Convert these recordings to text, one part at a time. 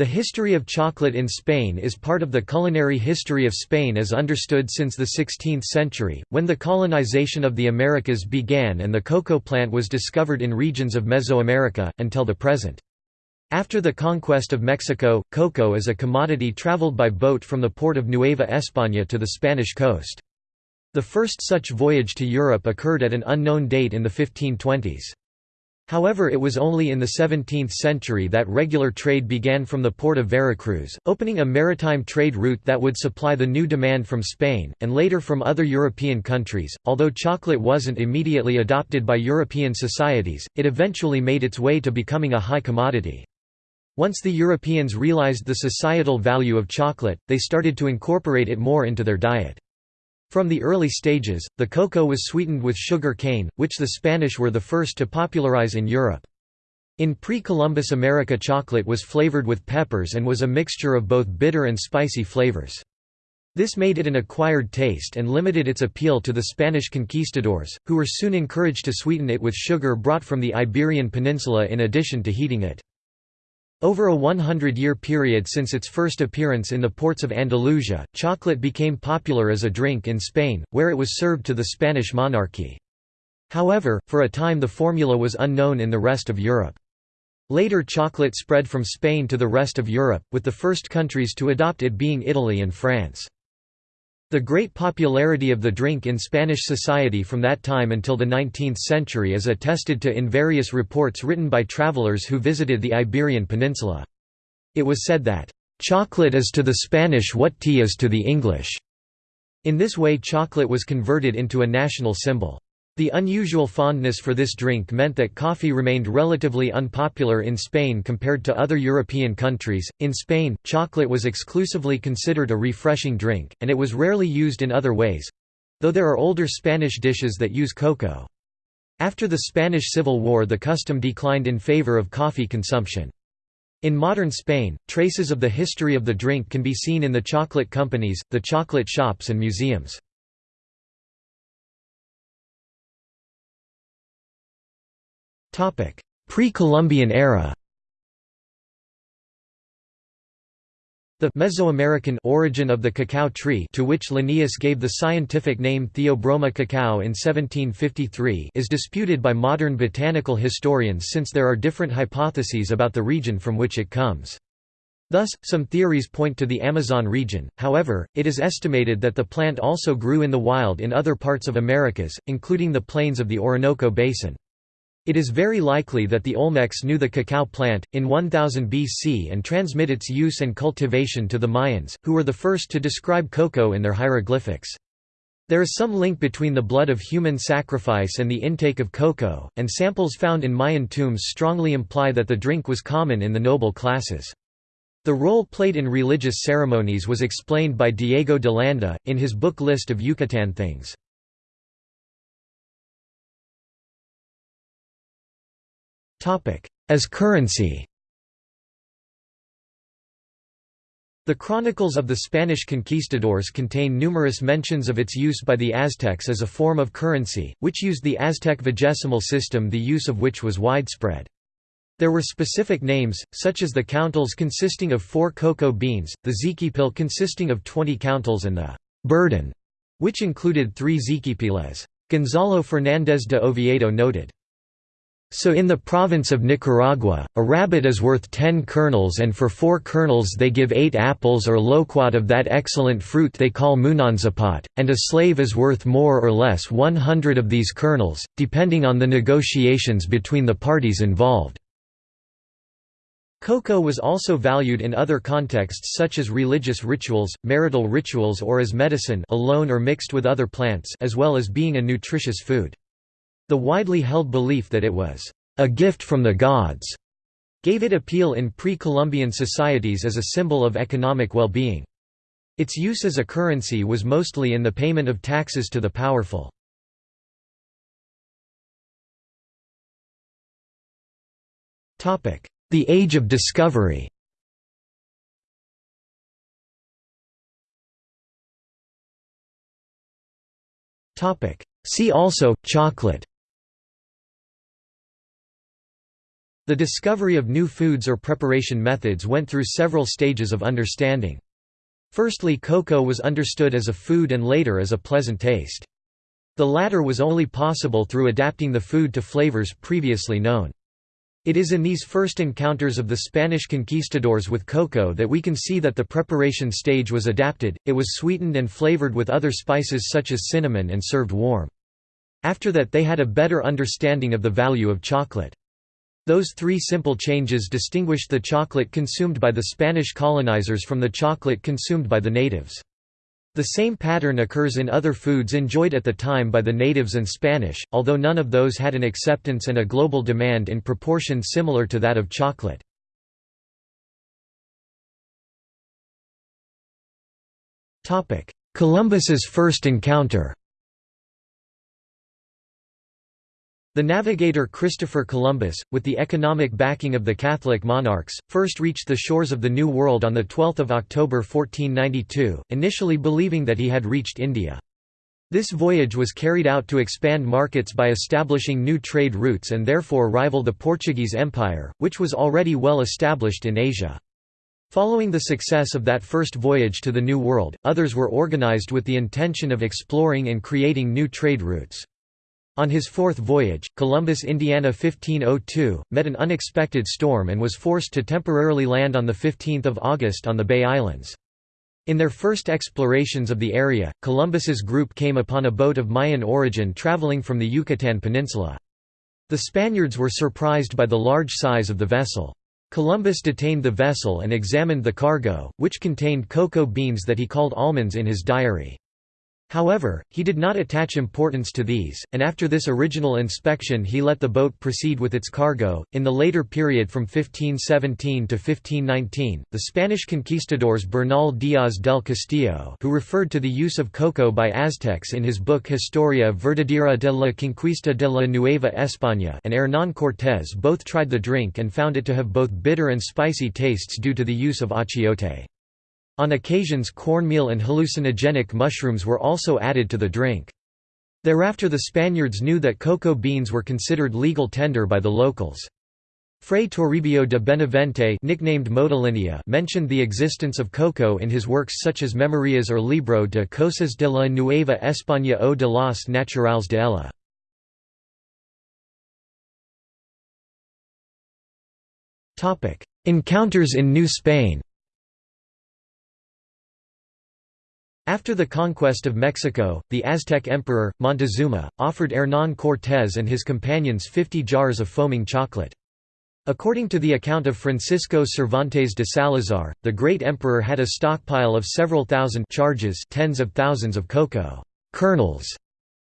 The history of chocolate in Spain is part of the culinary history of Spain as understood since the 16th century, when the colonization of the Americas began and the cocoa plant was discovered in regions of Mesoamerica, until the present. After the conquest of Mexico, cocoa as a commodity traveled by boat from the port of Nueva España to the Spanish coast. The first such voyage to Europe occurred at an unknown date in the 1520s. However it was only in the 17th century that regular trade began from the port of Veracruz, opening a maritime trade route that would supply the new demand from Spain, and later from other European countries. Although chocolate wasn't immediately adopted by European societies, it eventually made its way to becoming a high commodity. Once the Europeans realized the societal value of chocolate, they started to incorporate it more into their diet. From the early stages, the cocoa was sweetened with sugar cane, which the Spanish were the first to popularize in Europe. In pre-Columbus America chocolate was flavored with peppers and was a mixture of both bitter and spicy flavors. This made it an acquired taste and limited its appeal to the Spanish conquistadors, who were soon encouraged to sweeten it with sugar brought from the Iberian Peninsula in addition to heating it. Over a 100-year period since its first appearance in the ports of Andalusia, chocolate became popular as a drink in Spain, where it was served to the Spanish monarchy. However, for a time the formula was unknown in the rest of Europe. Later chocolate spread from Spain to the rest of Europe, with the first countries to adopt it being Italy and France. The great popularity of the drink in Spanish society from that time until the 19th century is attested to in various reports written by travelers who visited the Iberian Peninsula. It was said that, "...chocolate is to the Spanish what tea is to the English." In this way chocolate was converted into a national symbol. The unusual fondness for this drink meant that coffee remained relatively unpopular in Spain compared to other European countries. In Spain, chocolate was exclusively considered a refreshing drink, and it was rarely used in other ways though there are older Spanish dishes that use cocoa. After the Spanish Civil War, the custom declined in favor of coffee consumption. In modern Spain, traces of the history of the drink can be seen in the chocolate companies, the chocolate shops, and museums. Pre-Columbian era The Mesoamerican origin of the cacao tree to which Linnaeus gave the scientific name Theobroma cacao in 1753 is disputed by modern botanical historians since there are different hypotheses about the region from which it comes. Thus, some theories point to the Amazon region, however, it is estimated that the plant also grew in the wild in other parts of Americas, including the plains of the Orinoco Basin. It is very likely that the Olmecs knew the cacao plant, in 1000 BC and transmit its use and cultivation to the Mayans, who were the first to describe cocoa in their hieroglyphics. There is some link between the blood of human sacrifice and the intake of cocoa, and samples found in Mayan tombs strongly imply that the drink was common in the noble classes. The role played in religious ceremonies was explained by Diego de Landa, in his book List of Yucatan Things. As currency The chronicles of the Spanish conquistadors contain numerous mentions of its use by the Aztecs as a form of currency, which used the Aztec vigesimal system the use of which was widespread. There were specific names, such as the countels consisting of four cocoa beans, the ziquipil consisting of 20 countels and the burden, which included three ziquipiles. Gonzalo Fernández de Oviedo noted, so in the province of Nicaragua, a rabbit is worth ten kernels and for four kernels they give eight apples or loquat of that excellent fruit they call munanzapot, and a slave is worth more or less one hundred of these kernels, depending on the negotiations between the parties involved. Cocoa was also valued in other contexts such as religious rituals, marital rituals or as medicine alone or mixed with other plants as well as being a nutritious food. The widely held belief that it was a gift from the gods gave it appeal in pre-Columbian societies as a symbol of economic well-being. Its use as a currency was mostly in the payment of taxes to the powerful. The Age of Discovery See also, chocolate The discovery of new foods or preparation methods went through several stages of understanding. Firstly cocoa was understood as a food and later as a pleasant taste. The latter was only possible through adapting the food to flavors previously known. It is in these first encounters of the Spanish conquistadors with cocoa that we can see that the preparation stage was adapted, it was sweetened and flavored with other spices such as cinnamon and served warm. After that they had a better understanding of the value of chocolate. Those three simple changes distinguished the chocolate consumed by the Spanish colonizers from the chocolate consumed by the natives. The same pattern occurs in other foods enjoyed at the time by the natives and Spanish, although none of those had an acceptance and a global demand in proportion similar to that of chocolate. Columbus's first encounter The navigator Christopher Columbus, with the economic backing of the Catholic monarchs, first reached the shores of the New World on 12 October 1492, initially believing that he had reached India. This voyage was carried out to expand markets by establishing new trade routes and therefore rival the Portuguese Empire, which was already well established in Asia. Following the success of that first voyage to the New World, others were organized with the intention of exploring and creating new trade routes. On his fourth voyage, Columbus Indiana 1502, met an unexpected storm and was forced to temporarily land on 15 August on the Bay Islands. In their first explorations of the area, Columbus's group came upon a boat of Mayan origin traveling from the Yucatan Peninsula. The Spaniards were surprised by the large size of the vessel. Columbus detained the vessel and examined the cargo, which contained cocoa beans that he called almonds in his diary. However, he did not attach importance to these, and after this original inspection he let the boat proceed with its cargo. In the later period from 1517 to 1519, the Spanish conquistadors Bernal Díaz del Castillo, who referred to the use of cocoa by Aztecs in his book Historia Verdadera de la Conquista de la Nueva España, and Hernán Cortés both tried the drink and found it to have both bitter and spicy tastes due to the use of achiote. On occasions cornmeal and hallucinogenic mushrooms were also added to the drink. Thereafter the Spaniards knew that cocoa beans were considered legal tender by the locals. Fray Toribio de Benavente nicknamed Motolinia mentioned the existence of cocoa in his works such as Memorias or Libro de Cosas de la Nueva España o de las Naturales de ella. Encounters in New Spain After the conquest of Mexico, the Aztec emperor, Montezuma, offered Hernán Cortés and his companions 50 jars of foaming chocolate. According to the account of Francisco Cervantes de Salazar, the great emperor had a stockpile of several thousand charges tens of thousands of cocoa kernels.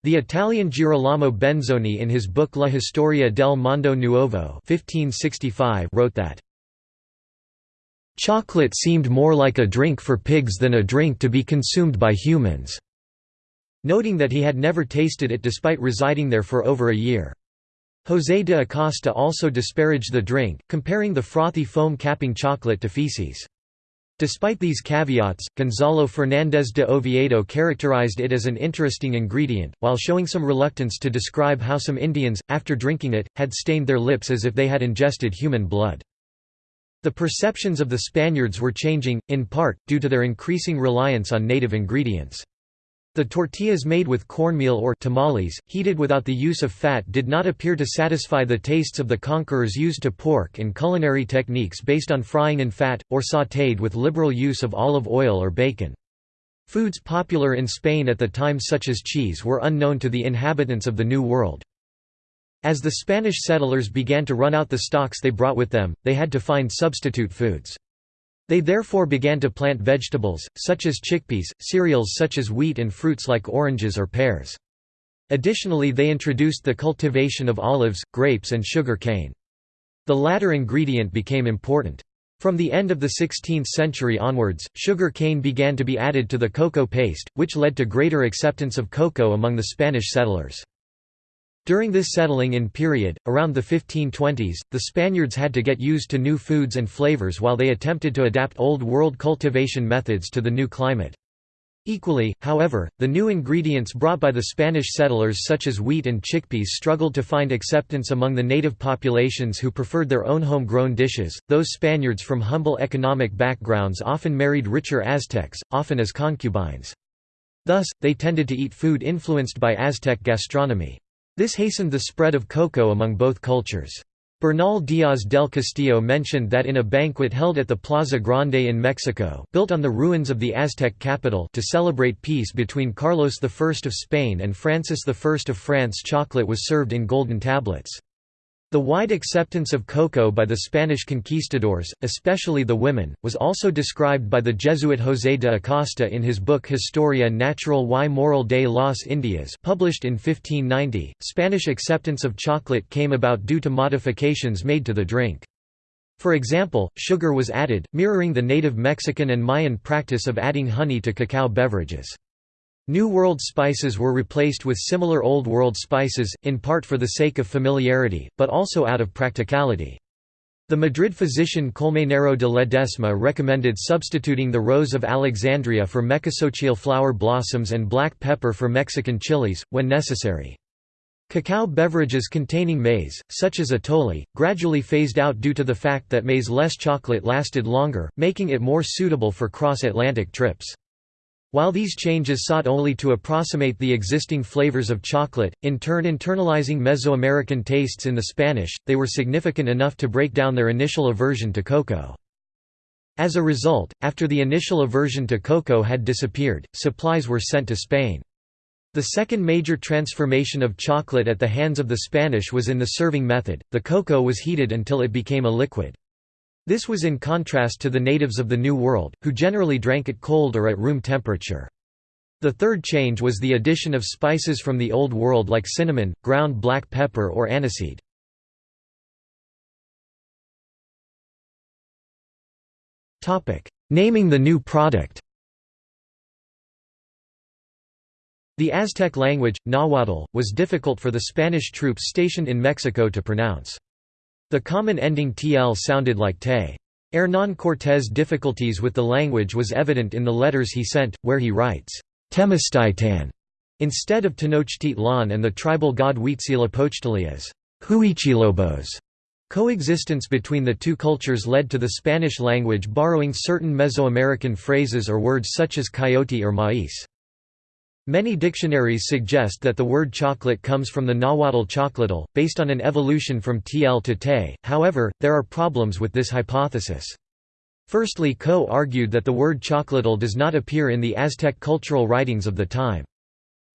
The Italian Girolamo Benzoni in his book La Historia del Mondo Nuovo 1565 wrote that Chocolate seemed more like a drink for pigs than a drink to be consumed by humans." Noting that he had never tasted it despite residing there for over a year. José de Acosta also disparaged the drink, comparing the frothy foam-capping chocolate to feces. Despite these caveats, Gonzalo Fernández de Oviedo characterized it as an interesting ingredient, while showing some reluctance to describe how some Indians, after drinking it, had stained their lips as if they had ingested human blood. The perceptions of the Spaniards were changing, in part, due to their increasing reliance on native ingredients. The tortillas made with cornmeal or tamales, heated without the use of fat did not appear to satisfy the tastes of the conquerors used to pork and culinary techniques based on frying in fat, or sautéed with liberal use of olive oil or bacon. Foods popular in Spain at the time such as cheese were unknown to the inhabitants of the New World. As the Spanish settlers began to run out the stocks they brought with them, they had to find substitute foods. They therefore began to plant vegetables, such as chickpeas, cereals such as wheat and fruits like oranges or pears. Additionally they introduced the cultivation of olives, grapes and sugar cane. The latter ingredient became important. From the end of the 16th century onwards, sugar cane began to be added to the cocoa paste, which led to greater acceptance of cocoa among the Spanish settlers. During this settling in period, around the 1520s, the Spaniards had to get used to new foods and flavors while they attempted to adapt Old World cultivation methods to the new climate. Equally, however, the new ingredients brought by the Spanish settlers such as wheat and chickpeas struggled to find acceptance among the native populations who preferred their own home-grown dishes. Those Spaniards from humble economic backgrounds often married richer Aztecs, often as concubines. Thus, they tended to eat food influenced by Aztec gastronomy. This hastened the spread of cocoa among both cultures. Bernal Díaz del Castillo mentioned that in a banquet held at the Plaza Grande in Mexico built on the ruins of the Aztec capital to celebrate peace between Carlos I of Spain and Francis I of France chocolate was served in golden tablets. The wide acceptance of cocoa by the Spanish conquistadors, especially the women, was also described by the Jesuit José de Acosta in his book Historia Natural y Moral de las Indias published in 1590. Spanish acceptance of chocolate came about due to modifications made to the drink. For example, sugar was added, mirroring the native Mexican and Mayan practice of adding honey to cacao beverages. New World spices were replaced with similar Old World spices, in part for the sake of familiarity, but also out of practicality. The Madrid physician Colmenero de Ledesma recommended substituting the rose of Alexandria for mecasuchil flower blossoms and black pepper for Mexican chilies, when necessary. Cacao beverages containing maize, such as atole, gradually phased out due to the fact that maize-less chocolate lasted longer, making it more suitable for cross-Atlantic trips. While these changes sought only to approximate the existing flavors of chocolate, in turn internalizing Mesoamerican tastes in the Spanish, they were significant enough to break down their initial aversion to cocoa. As a result, after the initial aversion to cocoa had disappeared, supplies were sent to Spain. The second major transformation of chocolate at the hands of the Spanish was in the serving method, the cocoa was heated until it became a liquid. This was in contrast to the natives of the New World, who generally drank it cold or at room temperature. The third change was the addition of spices from the Old World like cinnamon, ground black pepper or aniseed. Naming the new product The Aztec language, Nahuatl, was difficult for the Spanish troops stationed in Mexico to pronounce. The common ending tl sounded like te. Hernán Cortés' difficulties with the language was evident in the letters he sent, where he writes, Temistitan, instead of Tenochtitlan and the tribal god Huitzilopochtli as Huichilobos. Coexistence between the two cultures led to the Spanish language borrowing certain Mesoamerican phrases or words such as coyote or maíz. Many dictionaries suggest that the word chocolate comes from the Nahuatl choclotl, based on an evolution from tl to te, however, there are problems with this hypothesis. Firstly Coe argued that the word choclotl does not appear in the Aztec cultural writings of the time.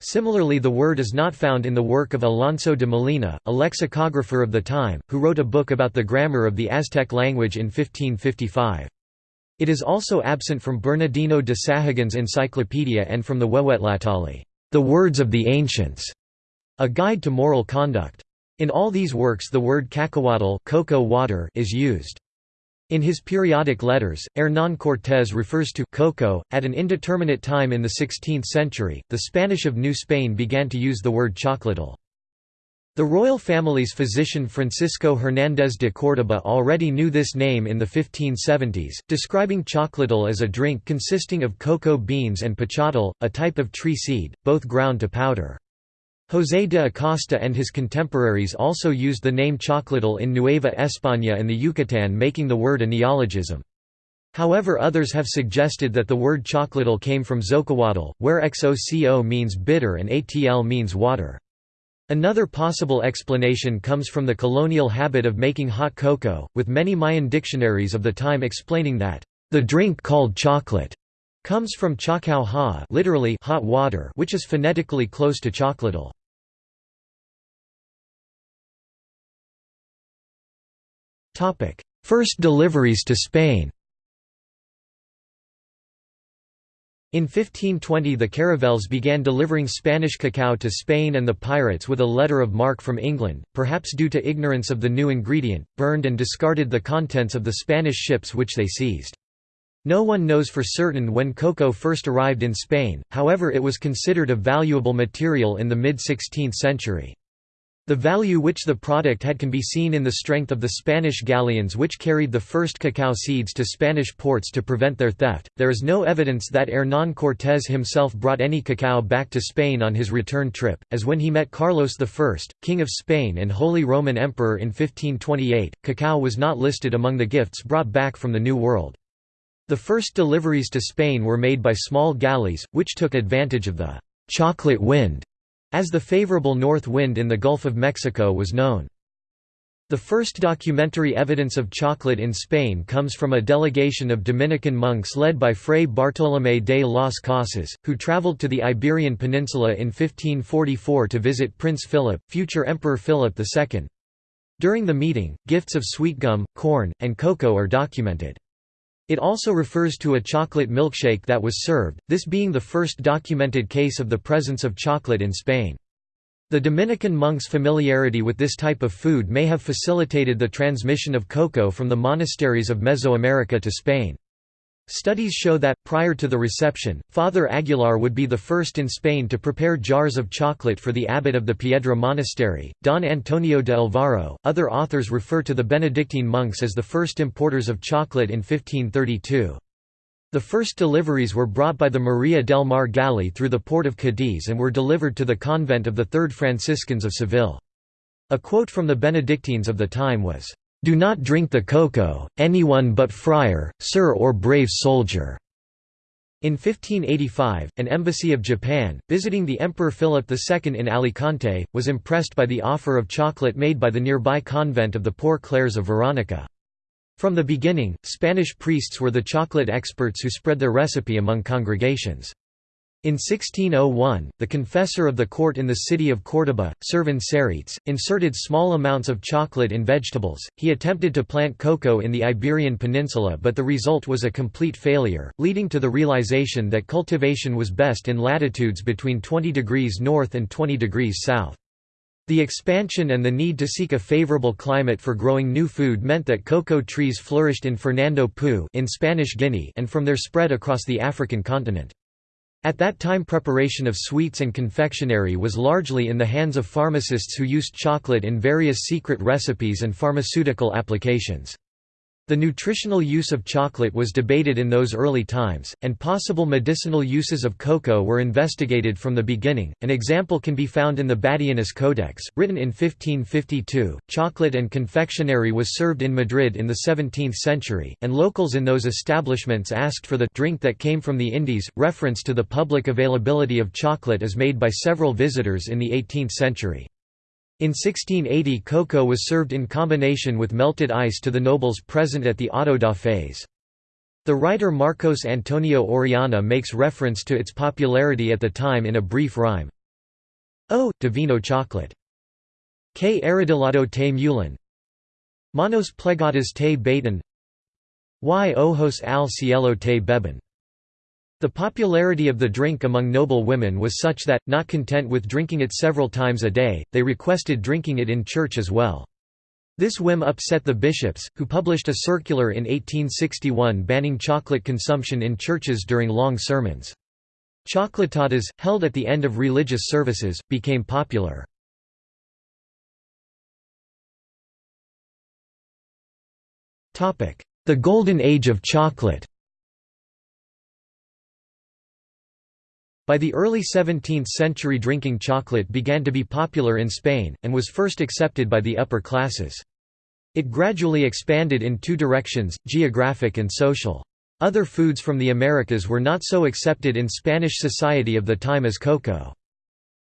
Similarly the word is not found in the work of Alonso de Molina, a lexicographer of the time, who wrote a book about the grammar of the Aztec language in 1555. It is also absent from Bernardino de Sahagun's encyclopedia and from the Huehuetlatolli, the words of the ancients, a guide to moral conduct. In all these works the word cacahuatl cocoa water is used. In his periodic letters, Hernán Cortés refers to cocoa. At an indeterminate time in the 16th century, the Spanish of New Spain began to use the word chocolatl. The royal family's physician Francisco Hernández de Córdoba already knew this name in the 1570s, describing chocolatl as a drink consisting of cocoa beans and pachotl, a type of tree seed, both ground to powder. José de Acosta and his contemporaries also used the name chocolatl in Nueva España and the Yucatán making the word a neologism. However others have suggested that the word chocolatl came from xocoatl, where xoco means bitter and atl means water. Another possible explanation comes from the colonial habit of making hot cocoa, with many Mayan dictionaries of the time explaining that, "...the drink called chocolate." comes from chacao ha literally hot water which is phonetically close to chocolatl. First deliveries to Spain In 1520 the caravels began delivering Spanish cacao to Spain and the pirates with a letter of marque from England, perhaps due to ignorance of the new ingredient, burned and discarded the contents of the Spanish ships which they seized. No one knows for certain when cocoa first arrived in Spain, however it was considered a valuable material in the mid-16th century. The value which the product had can be seen in the strength of the Spanish galleons which carried the first cacao seeds to Spanish ports to prevent their theft. There is no evidence that Hernán Cortés himself brought any cacao back to Spain on his return trip, as when he met Carlos I, King of Spain and Holy Roman Emperor in 1528, cacao was not listed among the gifts brought back from the New World. The first deliveries to Spain were made by small galleys, which took advantage of the chocolate wind as the favorable north wind in the Gulf of Mexico was known. The first documentary evidence of chocolate in Spain comes from a delegation of Dominican monks led by Fray Bartolomé de las Casas, who traveled to the Iberian Peninsula in 1544 to visit Prince Philip, future Emperor Philip II. During the meeting, gifts of sweet gum, corn, and cocoa are documented. It also refers to a chocolate milkshake that was served, this being the first documented case of the presence of chocolate in Spain. The Dominican monks' familiarity with this type of food may have facilitated the transmission of cocoa from the monasteries of Mesoamerica to Spain. Studies show that, prior to the reception, Father Aguilar would be the first in Spain to prepare jars of chocolate for the abbot of the Piedra Monastery, Don Antonio de Alvaro. Other authors refer to the Benedictine monks as the first importers of chocolate in 1532. The first deliveries were brought by the Maria del Mar galley through the port of Cadiz and were delivered to the convent of the Third Franciscans of Seville. A quote from the Benedictines of the time was, do not drink the cocoa, anyone but friar, sir or brave soldier." In 1585, an embassy of Japan, visiting the Emperor Philip II in Alicante, was impressed by the offer of chocolate made by the nearby convent of the Poor Clares of Veronica. From the beginning, Spanish priests were the chocolate experts who spread their recipe among congregations. In 1601, the confessor of the court in the city of Córdoba, Servan Serrites, inserted small amounts of chocolate in vegetables. He attempted to plant cocoa in the Iberian Peninsula, but the result was a complete failure, leading to the realization that cultivation was best in latitudes between 20 degrees north and 20 degrees south. The expansion and the need to seek a favorable climate for growing new food meant that cocoa trees flourished in Fernando Poo in Spanish Guinea and from there spread across the African continent. At that time preparation of sweets and confectionery was largely in the hands of pharmacists who used chocolate in various secret recipes and pharmaceutical applications. The nutritional use of chocolate was debated in those early times, and possible medicinal uses of cocoa were investigated from the beginning. An example can be found in the Badianus Codex, written in 1552. Chocolate and confectionery was served in Madrid in the 17th century, and locals in those establishments asked for the drink that came from the Indies. Reference to the public availability of chocolate is made by several visitors in the 18th century. In 1680 cocoa was served in combination with melted ice to the nobles present at the auto da fés. The writer Marcos Antonio Orellana makes reference to its popularity at the time in a brief rhyme. Oh, divino chocolate! Que arrodillado te mulan Manos plegadas te baitan Y ojos al cielo te beben the popularity of the drink among noble women was such that, not content with drinking it several times a day, they requested drinking it in church as well. This whim upset the bishops, who published a circular in 1861 banning chocolate consumption in churches during long sermons. Chocolatadas, held at the end of religious services, became popular. The Golden Age of Chocolate By the early 17th century drinking chocolate began to be popular in Spain, and was first accepted by the upper classes. It gradually expanded in two directions, geographic and social. Other foods from the Americas were not so accepted in Spanish society of the time as cocoa.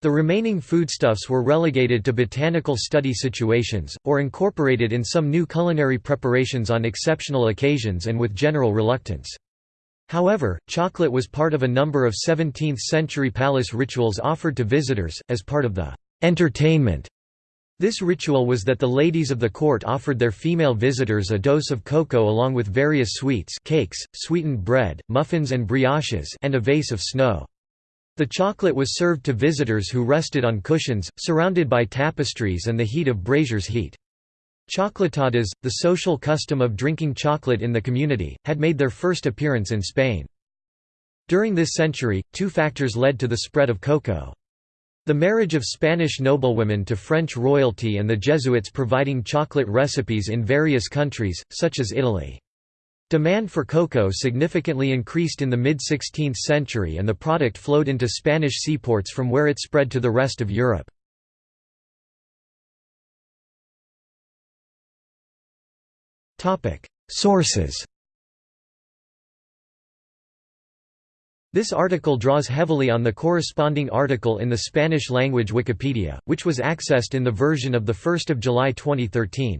The remaining foodstuffs were relegated to botanical study situations, or incorporated in some new culinary preparations on exceptional occasions and with general reluctance. However, chocolate was part of a number of 17th-century palace rituals offered to visitors, as part of the «entertainment». This ritual was that the ladies of the court offered their female visitors a dose of cocoa along with various sweets cakes, sweetened bread, muffins and brioches and a vase of snow. The chocolate was served to visitors who rested on cushions, surrounded by tapestries and the heat of braziers heat. Chocolatadas, the social custom of drinking chocolate in the community, had made their first appearance in Spain. During this century, two factors led to the spread of cocoa. The marriage of Spanish noblewomen to French royalty and the Jesuits providing chocolate recipes in various countries, such as Italy. Demand for cocoa significantly increased in the mid-16th century and the product flowed into Spanish seaports from where it spread to the rest of Europe. Sources This article draws heavily on the corresponding article in the Spanish-language Wikipedia, which was accessed in the version of 1 July 2013.